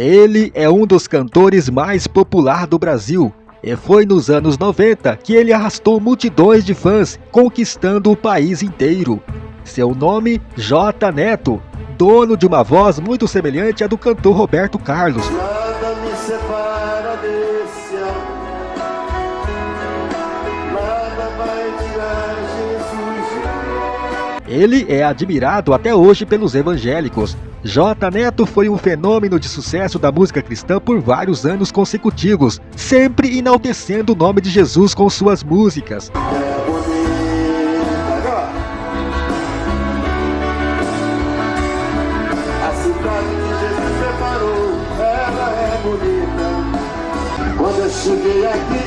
Ele é um dos cantores mais popular do Brasil. E foi nos anos 90 que ele arrastou multidões de fãs, conquistando o país inteiro. Seu nome, J Neto, dono de uma voz muito semelhante à do cantor Roberto Carlos. Ele é admirado até hoje pelos evangélicos. J Neto foi um fenômeno de sucesso da música cristã por vários anos consecutivos, sempre enaltecendo o nome de Jesus com suas músicas. É cheguei aqui,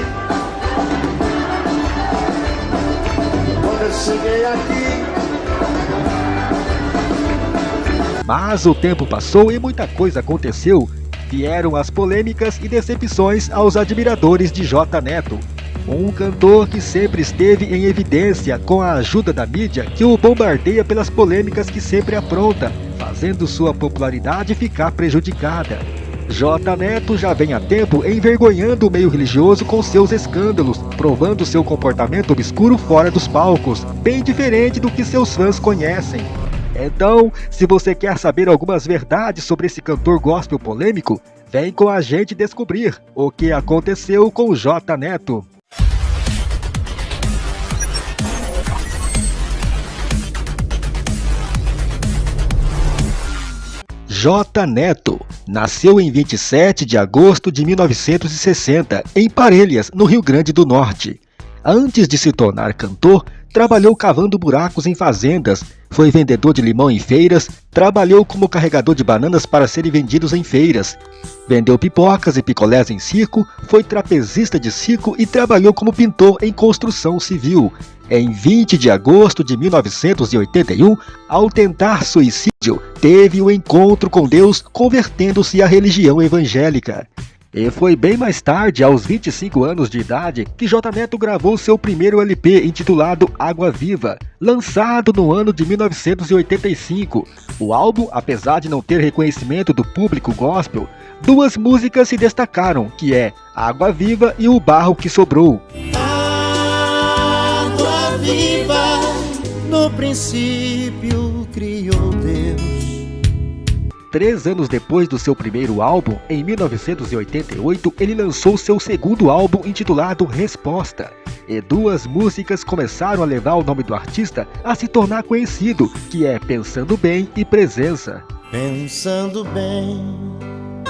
quando eu cheguei aqui. Mas o tempo passou e muita coisa aconteceu. Vieram as polêmicas e decepções aos admiradores de J Neto. Um cantor que sempre esteve em evidência com a ajuda da mídia que o bombardeia pelas polêmicas que sempre apronta, fazendo sua popularidade ficar prejudicada. J Neto já vem há tempo envergonhando o meio religioso com seus escândalos, provando seu comportamento obscuro fora dos palcos, bem diferente do que seus fãs conhecem. Então, se você quer saber algumas verdades sobre esse cantor gospel polêmico, vem com a gente descobrir o que aconteceu com J Neto. J Neto nasceu em 27 de agosto de 1960 em Parelhas, no Rio Grande do Norte. Antes de se tornar cantor, trabalhou cavando buracos em fazendas, foi vendedor de limão em feiras, trabalhou como carregador de bananas para serem vendidos em feiras, vendeu pipocas e picolés em circo, foi trapezista de circo e trabalhou como pintor em construção civil. Em 20 de agosto de 1981, ao tentar suicídio, teve o um encontro com Deus convertendo-se à religião evangélica. E foi bem mais tarde, aos 25 anos de idade, que J Neto gravou seu primeiro LP intitulado Água Viva, lançado no ano de 1985. O álbum, apesar de não ter reconhecimento do público gospel, duas músicas se destacaram, que é Água Viva e O Barro que Sobrou. Água viva, no princípio criou Deus. Três anos depois do seu primeiro álbum, em 1988, ele lançou seu segundo álbum intitulado Resposta. E duas músicas começaram a levar o nome do artista a se tornar conhecido, que é Pensando Bem e Presença. Pensando bem,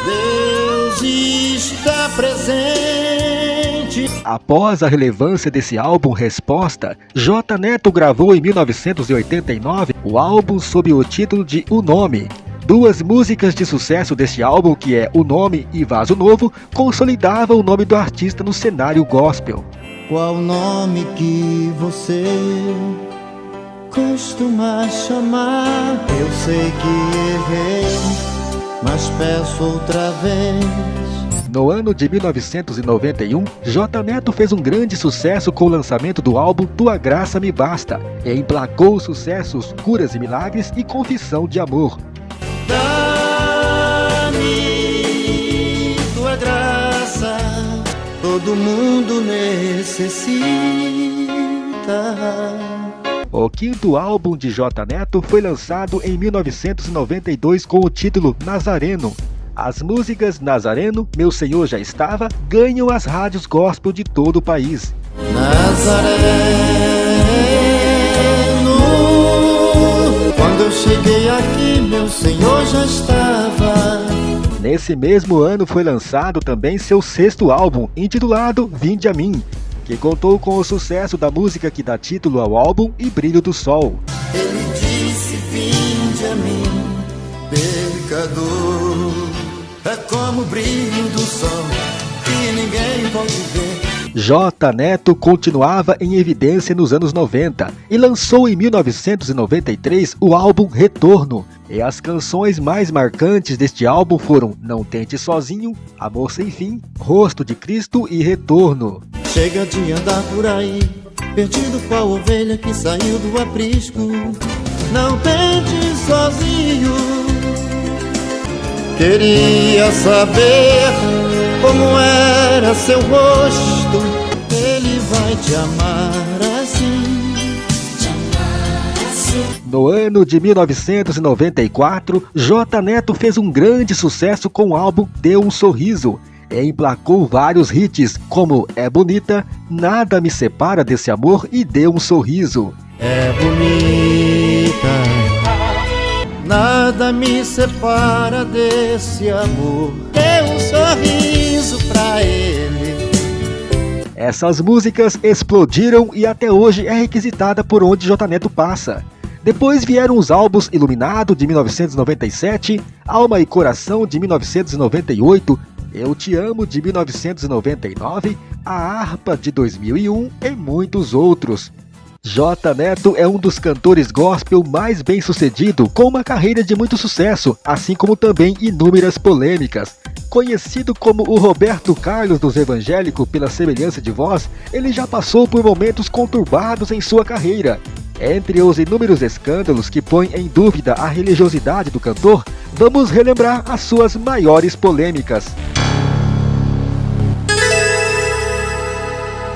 Deus está presente. Após a relevância desse álbum Resposta, J Neto gravou em 1989 o álbum sob o título de O Nome, Duas músicas de sucesso deste álbum, que é O Nome e Vaso Novo, consolidavam o nome do artista no cenário gospel. Qual nome que você costuma chamar? Eu sei que errei, mas peço outra vez. No ano de 1991, J Neto fez um grande sucesso com o lançamento do álbum Tua Graça Me Basta, e emplacou os sucessos Curas e Milagres e Confissão de Amor. Dá-me tua graça, todo mundo necessita. O quinto álbum de J Neto foi lançado em 1992 com o título Nazareno. As músicas Nazareno, Meu Senhor Já Estava ganham as rádios gospel de todo o país. Nazareno, cheguei aqui, meu Senhor já estava. Nesse mesmo ano foi lançado também seu sexto álbum, intitulado Vinde a Mim, que contou com o sucesso da música que dá título ao álbum e Brilho do Sol. Ele disse: Vinde a mim, pecador. É como o brilho do sol que ninguém pode ver. J Neto continuava em evidência nos anos 90 e lançou em 1993 o álbum Retorno. E as canções mais marcantes deste álbum foram Não Tente Sozinho, Amor Sem Fim, Rosto de Cristo e Retorno. Chega de andar por aí, perdido qual ovelha que saiu do aprisco. Não tente sozinho, Queria saber como era seu rosto. Ele vai te amar assim. No ano de 1994, J Neto fez um grande sucesso com o álbum Deu um Sorriso. E emplacou vários hits, como É Bonita, Nada Me Separa Desse Amor e Deu um Sorriso. É bonita, nada me separa desse amor. Dê um sorriso pra ele. Essas músicas explodiram e até hoje é requisitada por onde J Neto passa. Depois vieram os álbuns Iluminado de 1997, Alma e Coração de 1998, Eu Te Amo de 1999, A Harpa de 2001 e muitos outros. J Neto é um dos cantores gospel mais bem sucedido, com uma carreira de muito sucesso, assim como também inúmeras polêmicas. Conhecido como o Roberto Carlos dos evangélicos pela semelhança de voz, ele já passou por momentos conturbados em sua carreira. Entre os inúmeros escândalos que põem em dúvida a religiosidade do cantor, vamos relembrar as suas maiores polêmicas.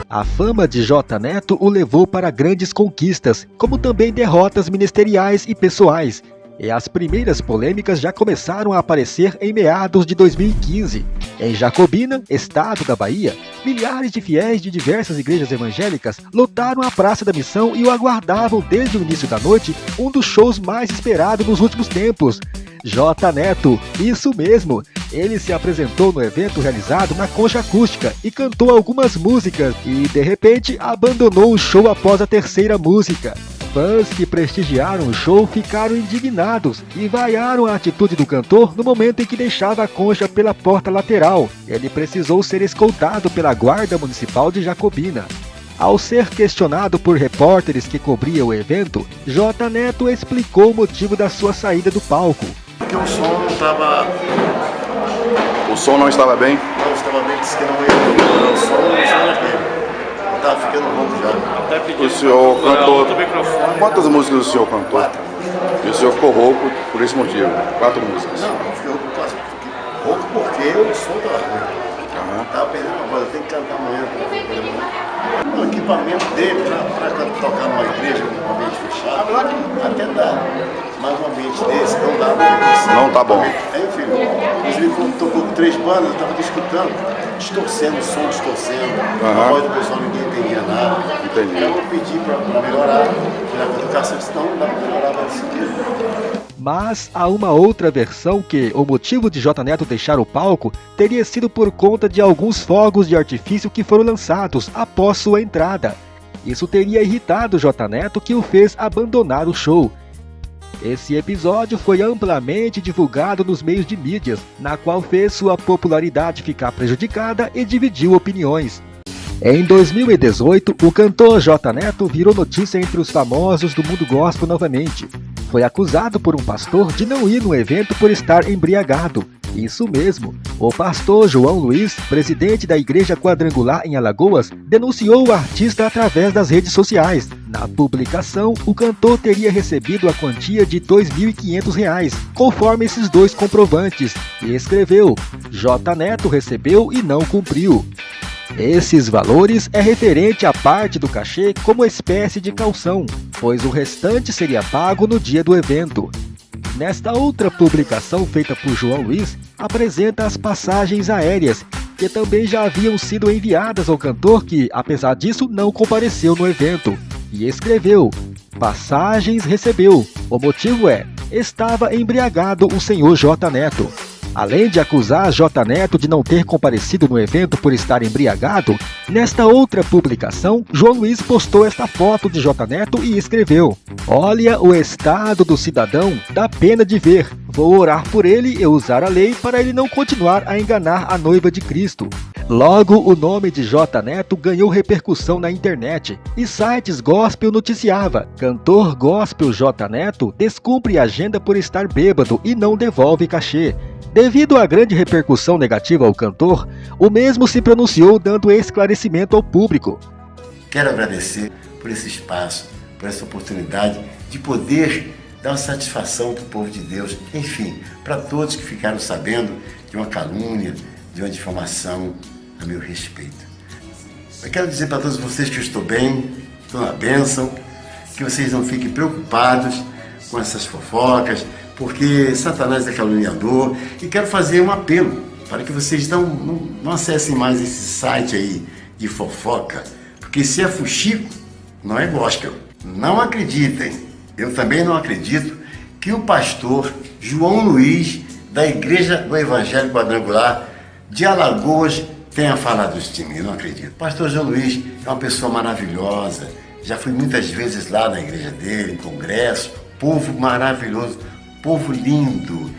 A fama de J Neto o levou para grandes conquistas, como também derrotas ministeriais e pessoais. E as primeiras polêmicas já começaram a aparecer em meados de 2015. Em Jacobina, estado da Bahia, milhares de fiéis de diversas igrejas evangélicas lotaram a Praça da Missão e o aguardavam desde o início da noite, um dos shows mais esperados nos últimos tempos. J Neto, isso mesmo, ele se apresentou no evento realizado na Concha Acústica e cantou algumas músicas e, de repente, abandonou o show após a terceira música. Fãs que prestigiaram o show ficaram indignados e vaiaram a atitude do cantor no momento em que deixava a concha pela porta lateral. Ele precisou ser escoltado pela Guarda Municipal de Jacobina. Ao ser questionado por repórteres que cobriam o evento, J Neto explicou o motivo da sua saída do palco. Porque o som não estava. O som não estava bem? Não estava bem, disse que não ia melhorar o som, o som não. Estava ficando rouco já. O senhor cantou. Quantas músicas o senhor cantou? Quatro. E o senhor ficou rouco por esse motivo? Quatro músicas. Não, não fiquei rouco, quase. Fiquei rouco porque o som estava ruim. Aham. Estava perdendo a voz, eu tenho que cantar amanhã. O equipamento dele para tocar numa igreja, num ambiente fechado, até dá. Mas um ambiente desse não dá. porque Não tá bom. Aí, filho, inclusive quando tocou com três bandas, eu estava escutando, distorcendo o som, distorcendo. A Aham. voz do pessoal ninguém entendia nada. Entendi. Aí eu pedi para melhorar, que tocasse, eu disse, não, dá para melhorar, vai seguir. Mas há uma outra versão que o motivo de J Neto deixar o palco teria sido por conta de alguns fogos de artifício que foram lançados após sua entrada. Isso teria irritado J Neto que o fez abandonar o show. Esse episódio foi amplamente divulgado nos meios de mídias, na qual fez sua popularidade ficar prejudicada e dividiu opiniões. Em 2018, o cantor J Neto virou notícia entre os famosos do mundo gospel novamente. Foi acusado por um pastor de não ir no evento por estar embriagado. Isso mesmo, o pastor João Luiz, presidente da Igreja Quadrangular em Alagoas, denunciou o artista através das redes sociais. Na publicação, o cantor teria recebido a quantia de 2.500 reais, conforme esses dois comprovantes, e escreveu: J Neto recebeu e não cumpriu. Esses valores é referente à parte do cachê como espécie de calção, pois o restante seria pago no dia do evento. Nesta outra publicação feita por João Luiz, apresenta as passagens aéreas, que também já haviam sido enviadas ao cantor que, apesar disso, não compareceu no evento. E escreveu: Passagens recebeu. O motivo é: estava embriagado o senhor J Neto. Além de acusar J Neto de não ter comparecido no evento por estar embriagado, nesta outra publicação, João Luiz postou esta foto de J Neto e escreveu: Olha o estado do cidadão, dá pena de ver. Vou orar por ele e usar a lei para ele não continuar a enganar a noiva de Cristo. Logo, o nome de J Neto ganhou repercussão na internet e sites gospel noticiava: cantor gospel J Neto descumpre agenda por estar bêbado e não devolve cachê. Devido à grande repercussão negativa ao cantor, o mesmo se pronunciou dando esclarecimento ao público. Quero agradecer por esse espaço, por essa oportunidade de poder dá uma satisfação para o povo de Deus, enfim, para todos que ficaram sabendo de uma calúnia, de uma difamação a meu respeito. Eu quero dizer para todos vocês que eu estou bem, estou na bênção, que vocês não fiquem preocupados com essas fofocas, porque Satanás é caluniador e quero fazer um apelo para que vocês não, não, não acessem mais esse site aí de fofoca, porque se é fuxico, não é gospel. Não acreditem, eu também não acredito que o pastor João Luiz, da Igreja do Evangelho Quadrangular de Alagoas, tenha falado isso de mim, não acredito. Pastor João Luiz é uma pessoa maravilhosa, já fui muitas vezes lá na igreja dele, em congresso, povo maravilhoso, povo lindo.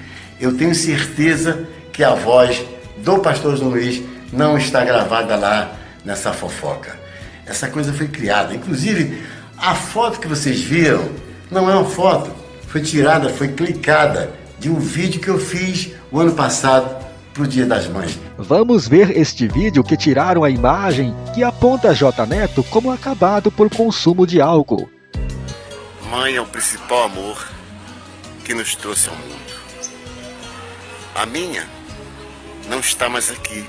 Eu tenho certeza que a voz do pastor João Luiz não está gravada lá nessa fofoca. Essa coisa foi criada. Inclusive, a foto que vocês viram não é uma foto, foi tirada, foi clicada de um vídeo que eu fiz o ano passado para o Dia das Mães. Vamos ver este vídeo que tiraram a imagem que aponta J Neto como acabado por consumo de álcool. Mãe é o principal amor que nos trouxe ao mundo. A minha não está mais aqui.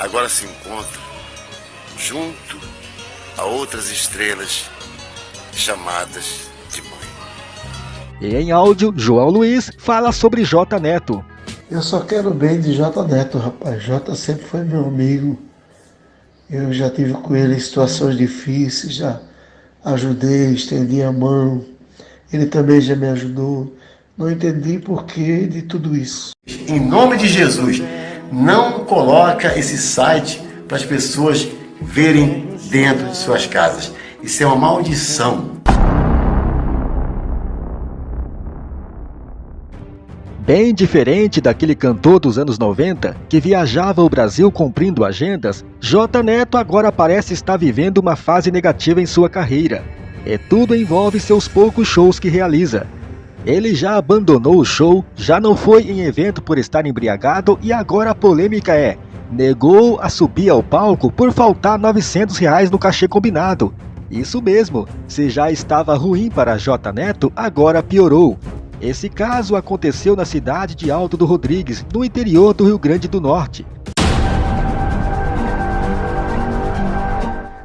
Agora se encontra junto a outras estrelas chamadas de mãe. E em áudio, João Luiz fala sobre J Neto. Eu só quero bem de J Neto, rapaz. J sempre foi meu amigo. Eu já tive com ele em situações difíceis, já ajudei, estendi a mão. Ele também já me ajudou. Não entendi porquê de tudo isso. Em nome de Jesus, não coloca esse site para as pessoas verem dentro de suas casas. Isso é uma maldição. Bem diferente daquele cantor dos anos 90 que viajava o Brasil cumprindo agendas, J Neto agora parece estar vivendo uma fase negativa em sua carreira. E tudo envolve seus poucos shows que realiza. Ele já abandonou o show, já não foi em evento por estar embriagado e agora a polêmica é negou a subir ao palco por faltar 900 reais no cachê combinado. Isso mesmo, se já estava ruim para J Neto, agora piorou. Esse caso aconteceu na cidade de Alto do Rodrigues, no interior do Rio Grande do Norte.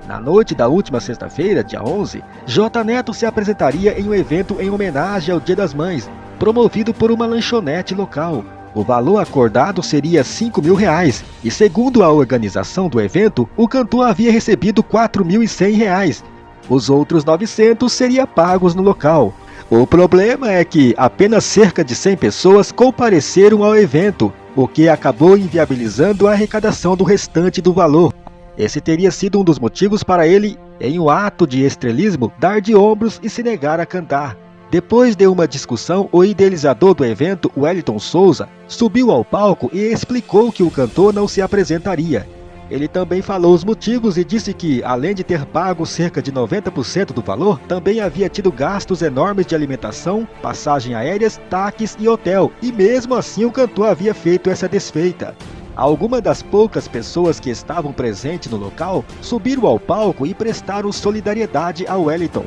Na noite da última sexta-feira, dia 11, J Neto se apresentaria em um evento em homenagem ao Dia das Mães, promovido por uma lanchonete local. O valor acordado seria 5 mil reais, e segundo a organização do evento, o cantor havia recebido 4.100 reais. Os outros 900 seriam pagos no local. O problema é que apenas cerca de 100 pessoas compareceram ao evento, o que acabou inviabilizando a arrecadação do restante do valor. Esse teria sido um dos motivos para ele, em um ato de estrelismo, dar de ombros e se negar a cantar. Depois de uma discussão, o idealizador do evento, Wellington Souza, subiu ao palco e explicou que o cantor não se apresentaria. Ele também falou os motivos e disse que, além de ter pago cerca de 90% do valor, também havia tido gastos enormes de alimentação, passagem aéreas, taques e hotel, e mesmo assim o cantor havia feito essa desfeita. Algumas das poucas pessoas que estavam presentes no local subiram ao palco e prestaram solidariedade a Wellington.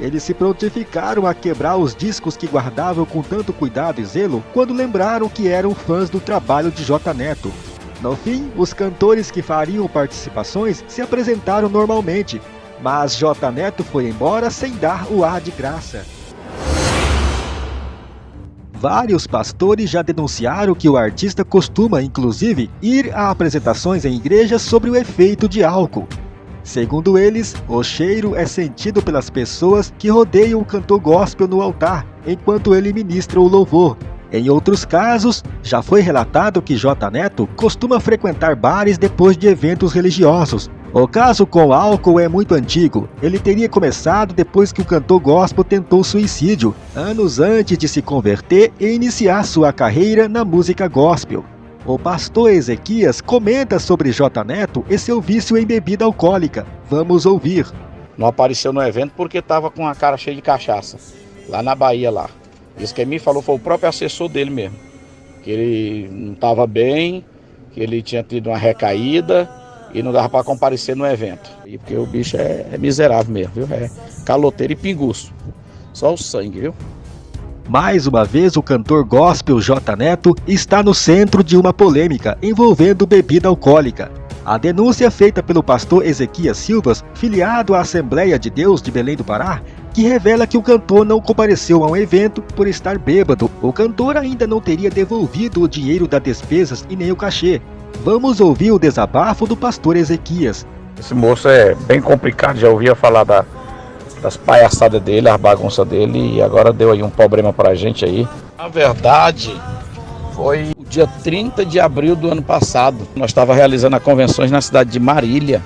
Eles se prontificaram a quebrar os discos que guardavam com tanto cuidado e zelo quando lembraram que eram fãs do trabalho de J Neto. No fim, os cantores que fariam participações se apresentaram normalmente, mas J Neto foi embora sem dar o ar de graça. Vários pastores já denunciaram que o artista costuma, inclusive, ir a apresentações em igrejas sobre o efeito de álcool. Segundo eles, o cheiro é sentido pelas pessoas que rodeiam o cantor gospel no altar, enquanto ele ministra o louvor. Em outros casos, já foi relatado que J Neto costuma frequentar bares depois de eventos religiosos. O caso com álcool é muito antigo. Ele teria começado depois que o cantor gospel tentou suicídio, anos antes de se converter e iniciar sua carreira na música gospel. O pastor Ezequias comenta sobre J Neto e seu vício em bebida alcoólica. Vamos ouvir. Não apareceu no evento porque estava com a cara cheia de cachaça, lá na Bahia lá. Isso que me falou foi o próprio assessor dele mesmo. Que ele não estava bem, que ele tinha tido uma recaída e não dava para comparecer no evento. E porque o bicho é, é miserável mesmo, viu? É caloteiro e pinguço. Só o sangue, viu? Mais uma vez, o cantor gospel J Neto está no centro de uma polêmica envolvendo bebida alcoólica. A denúncia feita pelo pastor Ezequias Silvas, filiado à Assembleia de Deus de Belém do Pará, que revela que o cantor não compareceu a um evento por estar bêbado. O cantor ainda não teria devolvido o dinheiro das despesas e nem o cachê. Vamos ouvir o desabafo do pastor Ezequias. Esse moço é bem complicado, já ouvia falar da, das palhaçadas dele, as bagunças dele, e agora deu aí um problema pra gente aí. Na verdade, foi o dia 30 de abril do ano passado. Nós estávamos realizando convenções na cidade de Marília,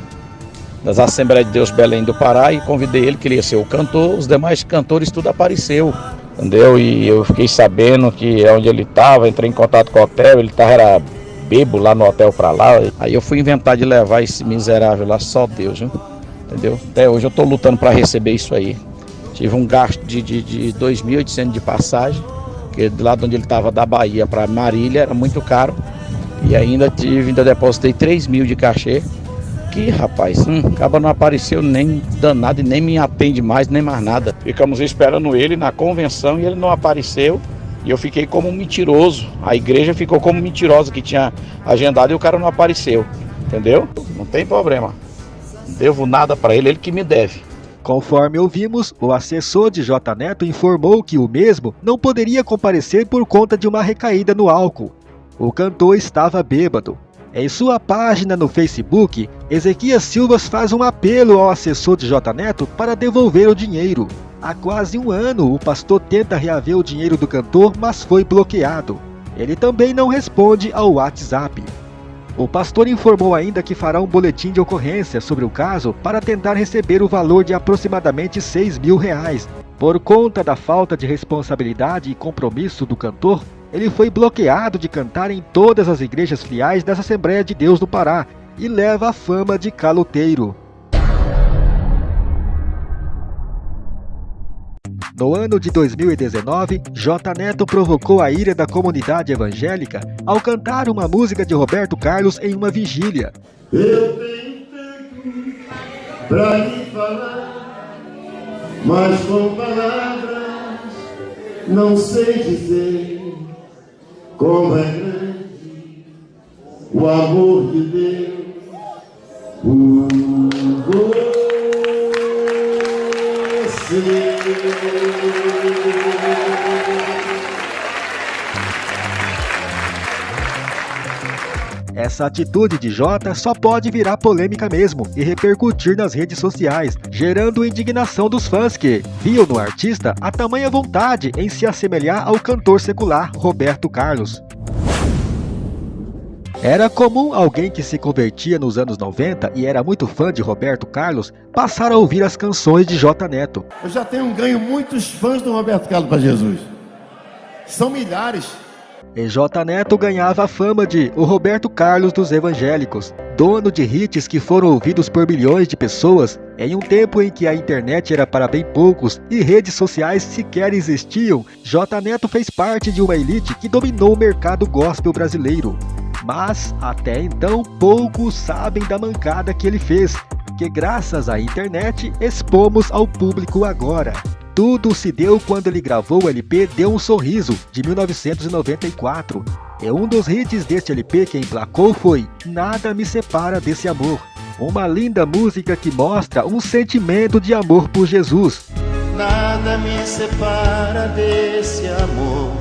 das Assembleias de Deus Belém do Pará, e convidei ele, que ele ser o cantor, os demais cantores tudo apareceu. Entendeu? E eu fiquei sabendo que é onde ele estava, entrei em contato com o hotel, ele tava, era bebo lá no hotel pra lá. Aí eu fui inventar de levar esse miserável lá, só Deus, viu? Entendeu? Até hoje eu tô lutando para receber isso aí. Tive um gasto de, de, de 2.800 de passagem, que do lado onde ele estava da Bahia para Marília era muito caro. E ainda tive, ainda depositei 3 mil de cachê. Que rapaz, hum, acaba não apareceu nem danado e nem me atende mais, nem mais nada. Ficamos esperando ele na convenção e ele não apareceu. E eu fiquei como um mentiroso. A igreja ficou como mentirosa que tinha agendado e o cara não apareceu. Entendeu? Não tem problema. Não devo nada para ele, ele que me deve. Conforme ouvimos, o assessor de J Neto informou que o mesmo não poderia comparecer por conta de uma recaída no álcool. O cantor estava bêbado. Em sua página no Facebook, Ezequias Silvas faz um apelo ao assessor de J Neto para devolver o dinheiro. Há quase um ano, o pastor tenta reaver o dinheiro do cantor, mas foi bloqueado. Ele também não responde ao WhatsApp. O pastor informou ainda que fará um boletim de ocorrência sobre o caso para tentar receber o valor de aproximadamente 6 mil reais. Por conta da falta de responsabilidade e compromisso do cantor, ele foi bloqueado de cantar em todas as igrejas filiais das Assembleias de Deus do Pará e leva a fama de caloteiro. No ano de 2019, J Neto provocou a ira da comunidade evangélica ao cantar uma música de Roberto Carlos em uma vigília. Eu tenho tanto pra lhe falar, mas com palavras não sei dizer como é grande o amor de Deus por você. Essa atitude de Jota só pode virar polêmica mesmo e repercutir nas redes sociais, gerando indignação dos fãs que viam no artista a tamanha vontade em se assemelhar ao cantor secular Roberto Carlos. Era comum alguém que se convertia nos anos 90 e era muito fã de Roberto Carlos passar a ouvir as canções de J Neto. Eu já tenho ganho muitos fãs do Roberto Carlos para Jesus. São milhares. E J Neto ganhava a fama de o Roberto Carlos dos evangélicos, dono de hits que foram ouvidos por milhões de pessoas em um tempo em que a internet era para bem poucos e redes sociais sequer existiam. J Neto fez parte de uma elite que dominou o mercado gospel brasileiro. Mas até então poucos sabem da mancada que ele fez, que graças à internet expomos ao público agora. Tudo se deu quando ele gravou o LP Deu um Sorriso, de 1994. E um dos hits deste LP que emplacou foi Nada Me Separa Desse Amor. Uma linda música que mostra um sentimento de amor por Jesus. Nada me separa desse amor.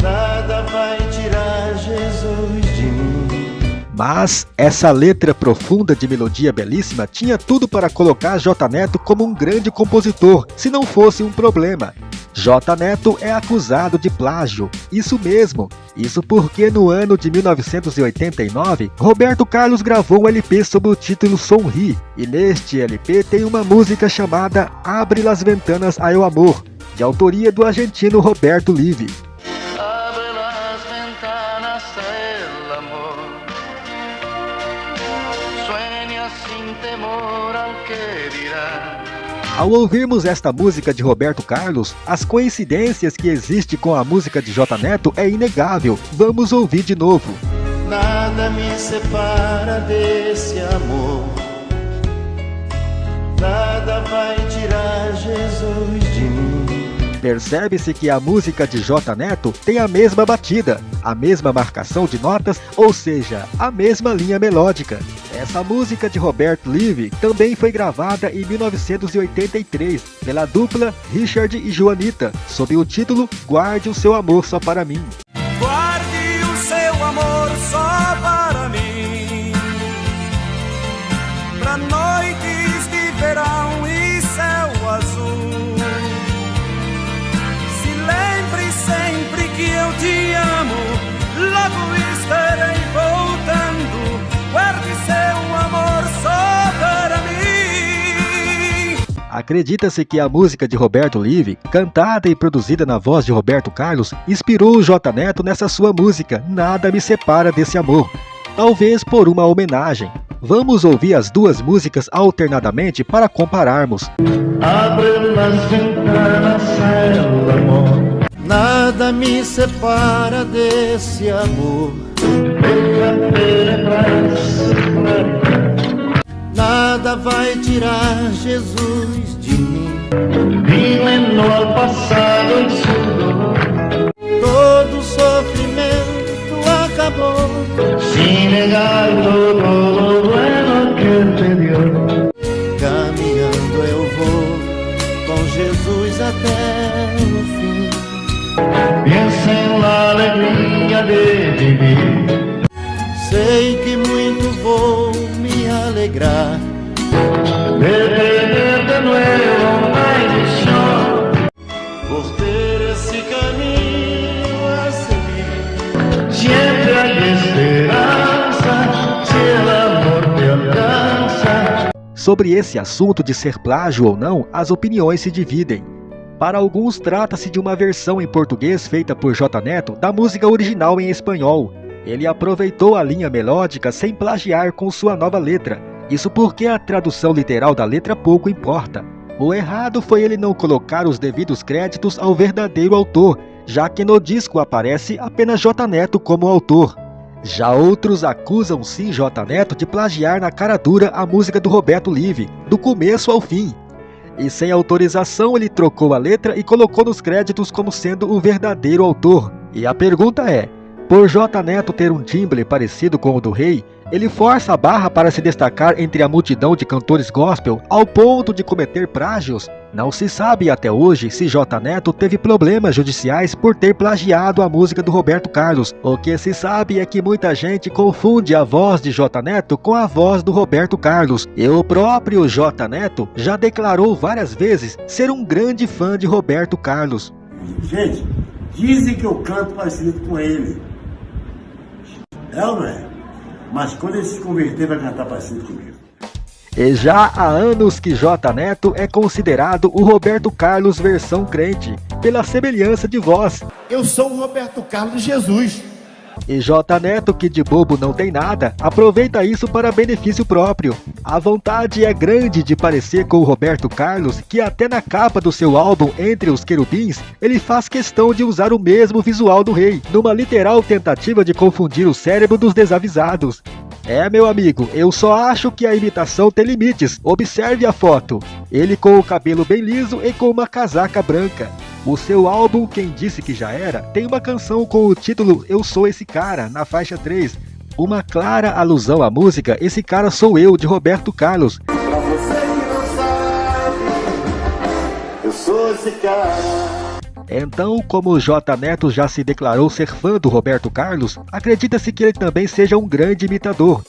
Nada vai tirar Jesus. Mas essa letra profunda de melodia belíssima tinha tudo para colocar J Neto como um grande compositor, se não fosse um problema. J Neto é acusado de plágio, isso mesmo. Isso porque no ano de 1989, Roberto Carlos gravou um LP sob o título Sonri, e neste LP tem uma música chamada Abre las ventanas ao amor, de autoria do argentino Roberto Live. Ao ouvirmos esta música de Roberto Carlos, as coincidências que existem com a música de J Neto é inegável. Vamos ouvir de novo. Nada me separa desse amor. Nada Nada vai tirar Jesus de mim. Percebe-se que a música de J Neto tem a mesma batida, a mesma marcação de notas, ou seja, a mesma linha melódica. Essa música de Roberto Live também foi gravada em 1983 pela dupla Richard e Joanita, sob o título Guarde o Seu Amor Só Para Mim. Guarde o seu amor só para Acredita-se que a música de Roberto Live, cantada e produzida na voz de Roberto Carlos, inspirou o J Neto nessa sua música Nada Me Separa Desse Amor. Talvez por uma homenagem. Vamos ouvir as duas músicas alternadamente para compararmos. Abre las ventanas, amor. Nada me separa desse amor. Nada vai tirar Jesus de mim. Vivendo ao passado em su dolor. Todo sofrimento acabou. Sin negar todo lo bueno que te dio. Caminhando eu vou com Jesus até o fim. Pensa em la alegria de viver. Sei que muito vou alegrar. De tener de nuevo una ilusión. Por ter esse caminho a seguir. Siempre hay esperança, se el amor te alcança. Sobre esse assunto de ser plágio ou não, as opiniões se dividem. Para alguns, trata-se de uma versão em português feita por J Neto da música original em espanhol. Ele aproveitou a linha melódica sem plagiar com sua nova letra. Isso porque a tradução literal da letra pouco importa. O errado foi ele não colocar os devidos créditos ao verdadeiro autor, já que no disco aparece apenas J Neto como autor. Já outros acusam sim J Neto de plagiar na cara dura a música do Roberto Live, do começo ao fim. E sem autorização ele trocou a letra e colocou nos créditos como sendo o verdadeiro autor. E a pergunta é: por J Neto ter um timbre parecido com o do rei, ele força a barra para se destacar entre a multidão de cantores gospel ao ponto de cometer plágios? Não se sabe até hoje se J Neto teve problemas judiciais por ter plagiado a música do Roberto Carlos. O que se sabe é que muita gente confunde a voz de J Neto com a voz do Roberto Carlos. E o próprio J Neto já declarou várias vezes ser um grande fã de Roberto Carlos. Gente, dizem que eu canto parecido com ele. É ou não é? Mas quando ele se converter, vai cantar parecido comigo. E já há anos que J Neto é considerado o Roberto Carlos versão crente, pela semelhança de voz. Eu sou o Roberto Carlos Jesus. E J Neto, que de bobo não tem nada, aproveita isso para benefício próprio. A vontade é grande de parecer com o Roberto Carlos, que até na capa do seu álbum Entre os Querubins, ele faz questão de usar o mesmo visual do rei, numa literal tentativa de confundir o cérebro dos desavisados. É, meu amigo, eu só acho que a imitação tem limites. Observe a foto. Ele com o cabelo bem liso e com uma casaca branca. O seu álbum Quem Disse Que Já Era tem uma canção com o título Eu Sou Esse Cara, na faixa 3. Uma clara alusão à música Esse Cara Sou Eu, de Roberto Carlos. Pra você que não sabe, eu sou esse cara. Então, como o J Neto já se declarou ser fã do Roberto Carlos, acredita-se que ele também seja um grande imitador.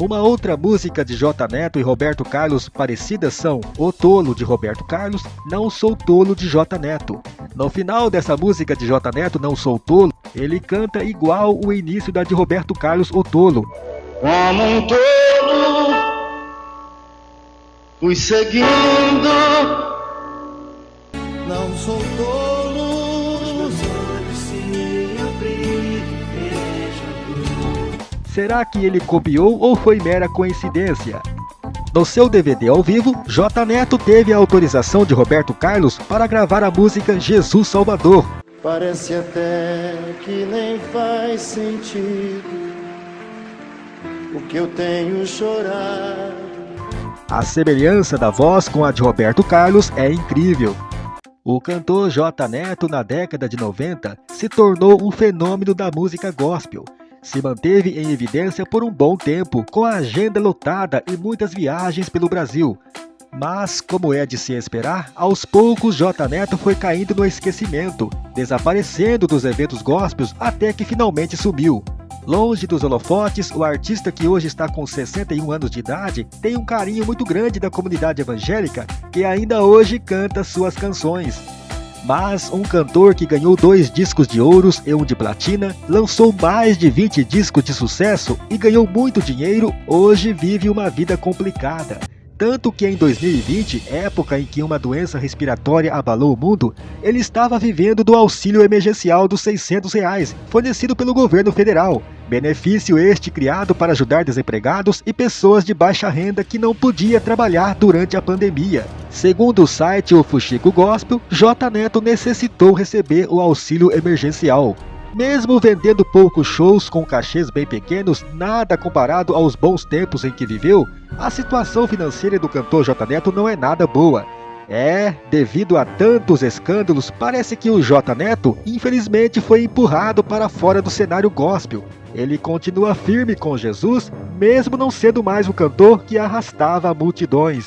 Uma outra música de J Neto e Roberto Carlos parecidas são O Tolo de Roberto Carlos, Não Sou Tolo de J Neto. No final dessa música de J Neto, Não Sou Tolo, ele canta igual o início da de Roberto Carlos, O Tolo. Como um tolo, fui seguindo. Não sou tolo, Será que ele copiou ou foi mera coincidência? No seu DVD ao vivo, J Neto teve a autorização de Roberto Carlos para gravar a música Jesus Salvador. Parece até que nem faz sentido o que eu tenho chorado. A semelhança da voz com a de Roberto Carlos é incrível. O cantor J Neto, na década de 90, se tornou um fenômeno da música gospel. Se manteve em evidência por um bom tempo, com a agenda lotada e muitas viagens pelo Brasil. Mas, como é de se esperar, aos poucos J Neto foi caindo no esquecimento, desaparecendo dos eventos gospels até que finalmente sumiu. Longe dos holofotes, o artista que hoje está com 61 anos de idade tem um carinho muito grande da comunidade evangélica que ainda hoje canta suas canções. Mas um cantor que ganhou dois discos de ouros e um de platina, lançou mais de 20 discos de sucesso e ganhou muito dinheiro, hoje vive uma vida complicada. Tanto que em 2020, época em que uma doença respiratória abalou o mundo, ele estava vivendo do auxílio emergencial dos 600 reais, fornecido pelo governo federal. Benefício este criado para ajudar desempregados e pessoas de baixa renda que não podia trabalhar durante a pandemia. Segundo o site O Fuxico Gospel, J Neto necessitou receber o auxílio emergencial. Mesmo vendendo poucos shows com cachês bem pequenos, nada comparado aos bons tempos em que viveu, a situação financeira do cantor J Neto não é nada boa. É, devido a tantos escândalos, parece que o J Neto, infelizmente, foi empurrado para fora do cenário gospel. Ele continua firme com Jesus, mesmo não sendo mais o cantor que arrastava multidões.